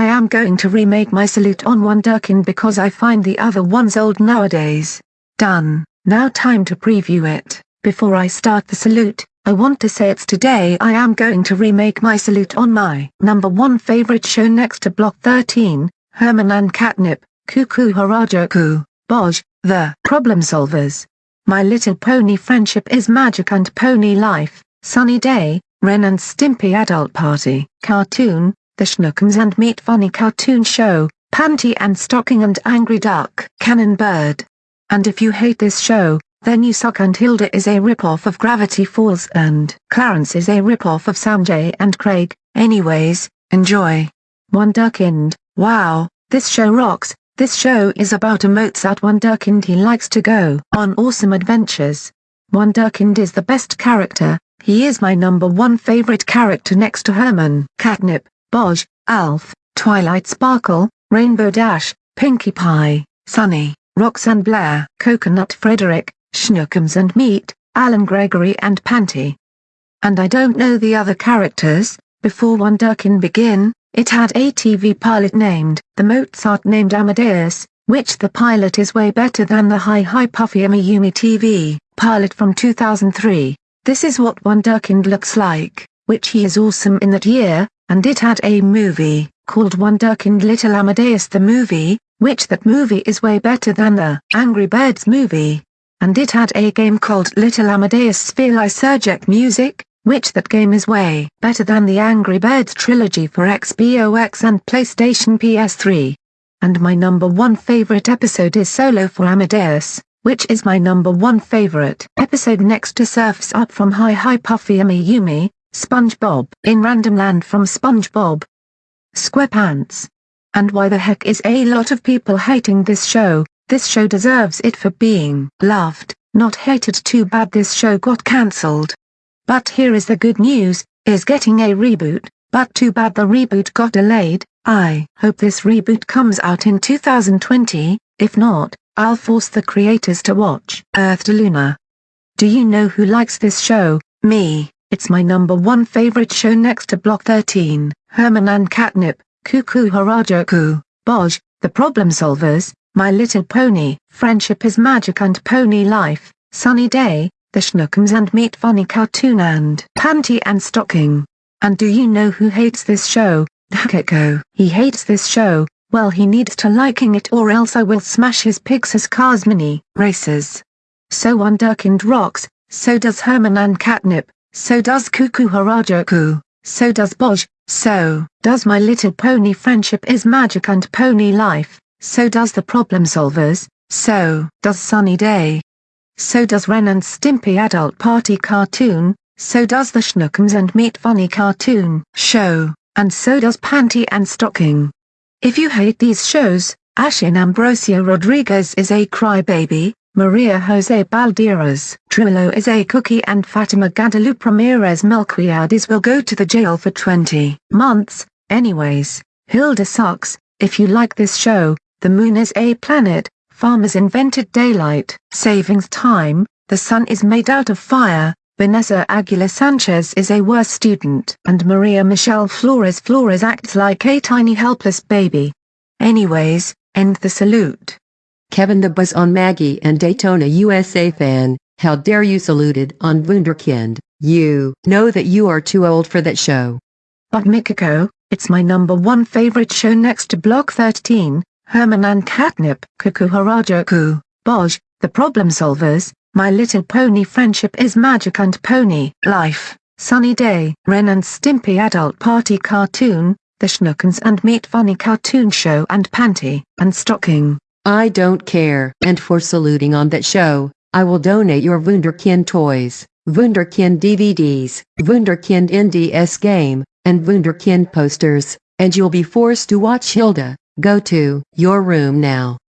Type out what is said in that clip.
I am going to remake my salute on Wunderkind because I find the other ones old nowadays. Done, now time to preview it. Before I start the salute, I want to say it's today I am going to remake my salute on my number one favorite show next to Block 13, Herman and Katnip, Cuckoo Harajuku, Boj, The Problem Solvers. My Little Pony Friendship is Magic and Pony Life, Sunny Day, Ren and Stimpy Adult Party, Cartoon, The Schnookums and Meat Funny Cartoon Show, Panty and Stocking and Angry Duck, Cannon Bird. And if you hate this show, then you suck and Hilda is a ripoff of Gravity Falls and Clarence is a ripoff of Sanjay and Craig, anyways, enjoy. One Wunderkind, wow, this show rocks, this show is about a Mozart One Wunderkind he likes to go on awesome adventures. One Wunderkind is the best character, he is my number one favorite character next to Herman, Katnip, Boj, Alf, Twilight Sparkle, Rainbow Dash, Pinkie Pie, Sunny, Roxanne Blair, Coconut Frederick, Schnookums and Meat, Alan Gregory and Panty. And I don't know the other characters, before Wunderkind begin, it had a TV pilot named The Mozart named Amadeus, which the pilot is way better than the Hi Hi Puffy Amiyumi TV pilot from 2003. This is what One Wunderkind looks like, which he is awesome in that year, and it had a movie, called Wunderkind Little Amadeus the movie, which that movie is way better than the Angry Birds movie and it had a game called Little Amadeus Sphere Lysergic Music, which that game is way better than the Angry Birds trilogy for Xbox and PlayStation PS3. And my number one favorite episode is Solo for Amadeus, which is my number one favorite episode next to Surfs Up from Hi Hi Puffy Amiyumi, SpongeBob in Random Land from SpongeBob SquarePants. And why the heck is a lot of people hating this show? This show deserves it for being loved, not hated too bad this show got cancelled. But here is the good news, is getting a reboot, but too bad the reboot got delayed, I hope this reboot comes out in 2020, if not, I'll force the creators to watch Earth to Luna. Do you know who likes this show? Me, it's my number one favorite show next to Block 13, Herman and Katnip, Cuckoo Harajuku, Boj, The Problem Solvers, my Little Pony, Friendship is Magic and Pony Life, Sunny Day, The Schnookums and Meat Funny Cartoon and Panty and Stocking. And do you know who hates this show? Hakeko. He hates this show, well he needs to liking it or else I will smash his Pixar's Cars Mini Races. So Wunderkind rocks, so does Herman and Katnip, so does Kuu Kuu Harajuku, so does Boj, so does My Little Pony Friendship is Magic and Pony Life. So does the Problem Solvers, so does Sunny Day. So does Ren and Stimpy Adult Party Cartoon, so does the Schnookums and Meat Funny Cartoon Show, and so does Panty and Stocking. If you hate these shows, Ashin Ambrosio Rodriguez is a crybaby, Maria Jose Balderas Trujillo is a cookie and Fatima Guadalupe Ramirez Melquiades will go to the jail for 20 months, anyways, Hilda sucks, if you like this show, the moon is a planet, farmers invented daylight savings time, the sun is made out of fire, Vanessa Aguilar Sanchez is a worse student. And Maria Michelle Flores Flores acts like a tiny helpless baby. Anyways, end the salute. Kevin the Buzz on Maggie and Daytona USA fan, how dare you saluted on Wunderkind, you know that you are too old for that show. But Mikiko, it's my number one favorite show next to Block 13, Herman and Katnip, Kuu Kuu Harajuku, Boj, The Problem Solvers, My Little Pony Friendship is Magic and Pony Life, Sunny Day, Ren and Stimpy Adult Party Cartoon, The Schnookums and Meat Funny Cartoon Show and Panty and Stocking. I don't care. And for saluting on that show, I will donate your Wunderkind toys, Wunderkind DVDs, Wunderkind NDS game, and Wunderkind posters, and you'll be forced to watch Hilda. Go to your room now.